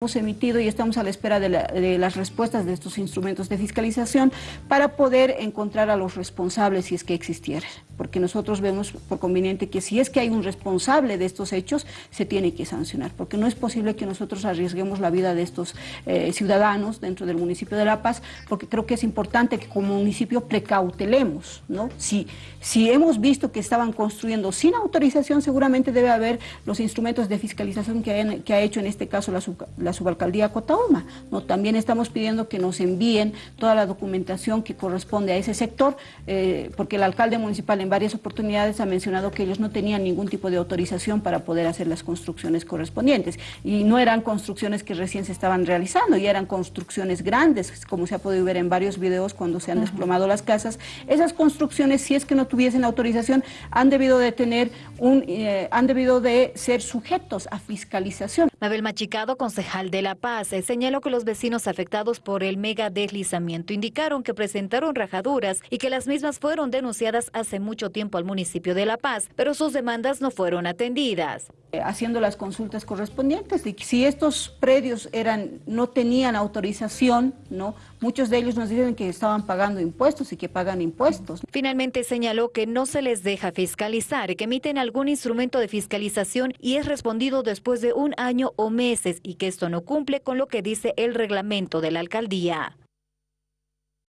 hemos emitido y estamos a la espera de, las respuestas de estos instrumentos de fiscalización para poder encontrar a los responsables si es que existieran, porque nosotros vemos por conveniente que si es que hay un responsable de estos hechos, se tiene que sancionar, porque no es posible que nosotros arriesguemos la vida de estos eh, ciudadanos dentro del municipio de La Paz, porque creo que es importante que como municipio precautelemos, ¿no? Si, si hemos visto que estaban construyendo sin autorización, seguramente debe haber los instrumentos de fiscalización que, que ha hecho en este caso la, la la subalcaldía Cotauma. ¿no? También estamos pidiendo que nos envíen toda la documentación que corresponde a ese sector, eh, porque el alcalde municipal en varias oportunidades ha mencionado que ellos no tenían ningún tipo de autorización para poder hacer las construcciones correspondientes. Y no eran construcciones que recién se estaban realizando, y eran construcciones grandes, como se ha podido ver en varios videos cuando se han desplomado las casas. Esas construcciones, si es que no tuviesen autorización, han debido de tener un, eh, han debido de ser sujetos a fiscalización. Mabel Machicado, concejal de La Paz señaló que los vecinos afectados por el mega deslizamiento indicaron que presentaron rajaduras y que las mismas fueron denunciadas hace mucho tiempo al municipio de La Paz, pero sus demandas no fueron atendidas. Eh, haciendo las consultas correspondientes y si estos predios eran no tenían autorización, no muchos de ellos nos dicen que estaban pagando impuestos y que pagan impuestos. Finalmente señaló que no se les deja fiscalizar, que emiten algún instrumento de fiscalización y es respondido después de un año o meses y que esto no cumple con lo que dice el reglamento de la alcaldía.